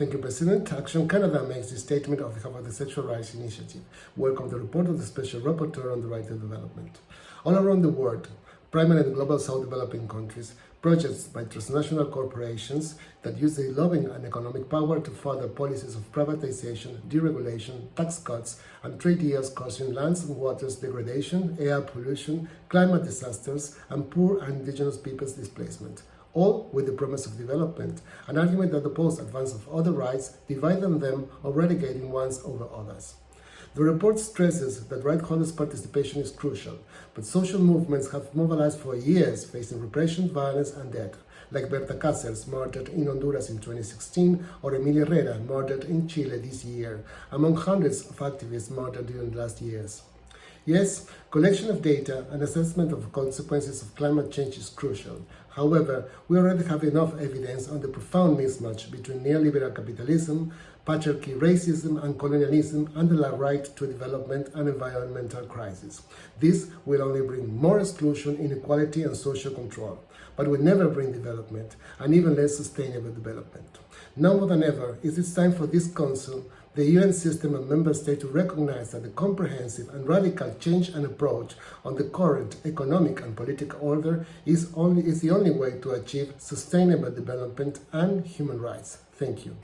Thank you, President. Action Canada makes the statement of the Sexual Rights Initiative. Welcome the report of the Special Rapporteur on the Right to Development. All around the world, primarily in global south developing countries, projects by transnational corporations that use their lobbying and economic power to further policies of privatization, deregulation, tax cuts, and trade deals causing lands and waters degradation, air pollution, climate disasters, and poor and indigenous peoples displacement all with the promise of development, an argument that opposes advance of other rights, dividing them or relegating ones over others. The report stresses that right holders' participation is crucial, but social movements have mobilized for years facing repression, violence, and death, like Berta Cáceres, murdered in Honduras in 2016, or Emilia Herrera, murdered in Chile this year, among hundreds of activists murdered during the last years. Yes, collection of data and assessment of consequences of climate change is crucial. However, we already have enough evidence on the profound mismatch between neoliberal capitalism, patriarchy, racism, and colonialism, and the right to development and environmental crisis. This will only bring more exclusion, inequality, and social control, but will never bring development, and even less sustainable development. Now more than ever, it is time for this Council the UN system and member states to recognize that the comprehensive and radical change and approach on the current economic and political order is, only, is the only way to achieve sustainable development and human rights. Thank you.